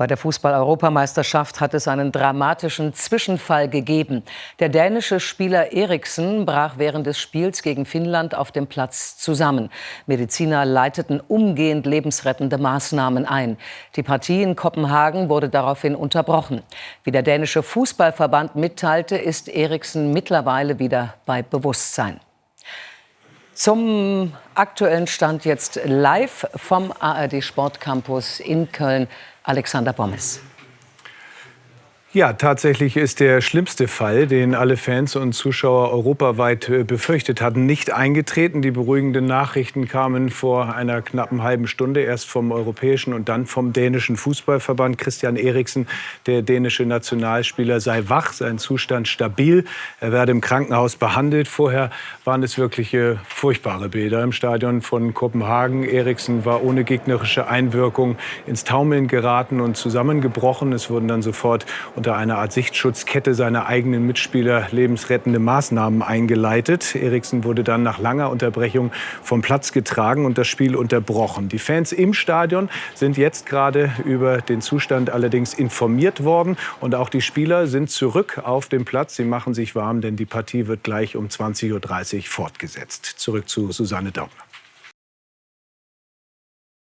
Bei der Fußball-Europameisterschaft hat es einen dramatischen Zwischenfall gegeben. Der dänische Spieler Eriksen brach während des Spiels gegen Finnland auf dem Platz zusammen. Mediziner leiteten umgehend lebensrettende Maßnahmen ein. Die Partie in Kopenhagen wurde daraufhin unterbrochen. Wie der dänische Fußballverband mitteilte, ist Eriksen mittlerweile wieder bei Bewusstsein. Zum aktuellen Stand jetzt live vom ARD Sportcampus in Köln. Alexander Bommes. Ja, tatsächlich ist der schlimmste Fall, den alle Fans und Zuschauer europaweit äh, befürchtet hatten, nicht eingetreten. Die beruhigenden Nachrichten kamen vor einer knappen halben Stunde erst vom europäischen und dann vom dänischen Fußballverband. Christian Eriksen, der dänische Nationalspieler, sei wach, sein Zustand stabil. Er werde im Krankenhaus behandelt. Vorher waren es wirklich furchtbare Bilder im Stadion von Kopenhagen. Eriksen war ohne gegnerische Einwirkung ins Taumeln geraten und zusammengebrochen. Es wurden dann sofort unter einer Art Sichtschutzkette seiner eigenen Mitspieler lebensrettende Maßnahmen eingeleitet. Eriksen wurde dann nach langer Unterbrechung vom Platz getragen und das Spiel unterbrochen. Die Fans im Stadion sind jetzt gerade über den Zustand allerdings informiert worden und auch die Spieler sind zurück auf dem Platz. Sie machen sich warm, denn die Partie wird gleich um 20.30 Uhr fortgesetzt. Zurück zu Susanne Daubner.